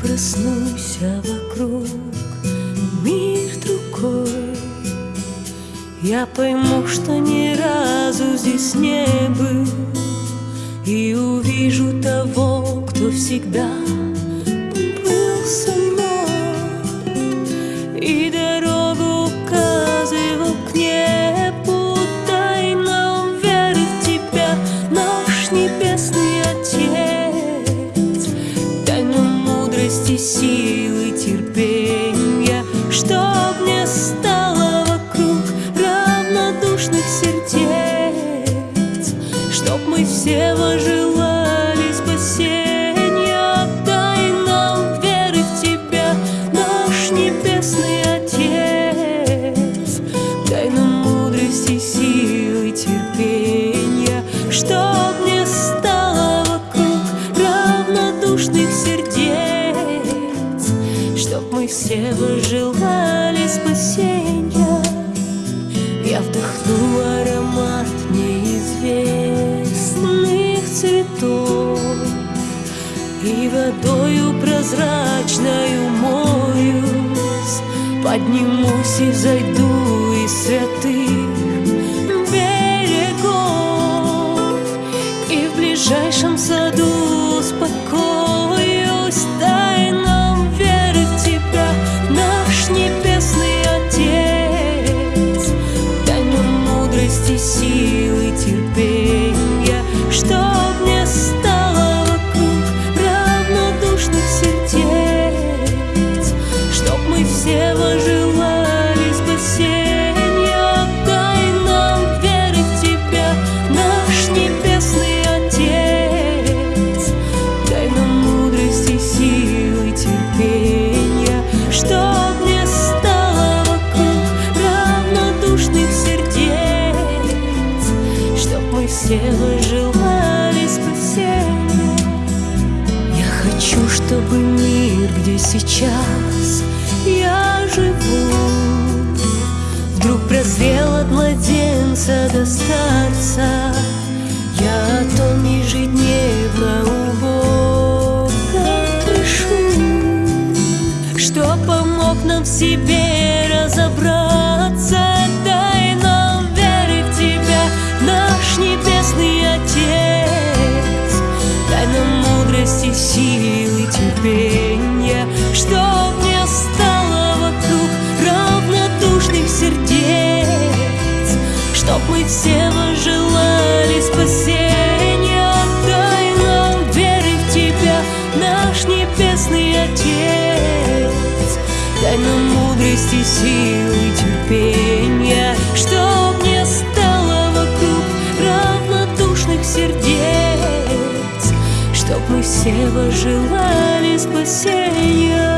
проснусь, а вокруг мир другой. Я пойму, что ни разу здесь не был И увижу того, кто всегда мудрости, силы, терпения Чтоб не стало вокруг равнодушных сердец Чтоб мы все вожелали Все вожелали спасения Я вдохну аромат неизвестных цветов И водою прозрачною моюсь. Поднимусь и взойду из святых берегов. И в ближайшем саду мудрости, силы, терпения Чтоб не стало вокруг равнодушных сердец спасения Я хочу, чтобы мир, где сейчас я живу Вдруг прозрел от младенца до старца. Я о том ежедневно у Бога прошу Что помог нам в себе силы, терпения Чтоб не стало вокруг равнодушных сердец Чтоб мы все вожелали спасения Дай нам веры в Тебя, наш небесный Отец. Дай нам мудрости, силы, терпения Все вы желали спасения.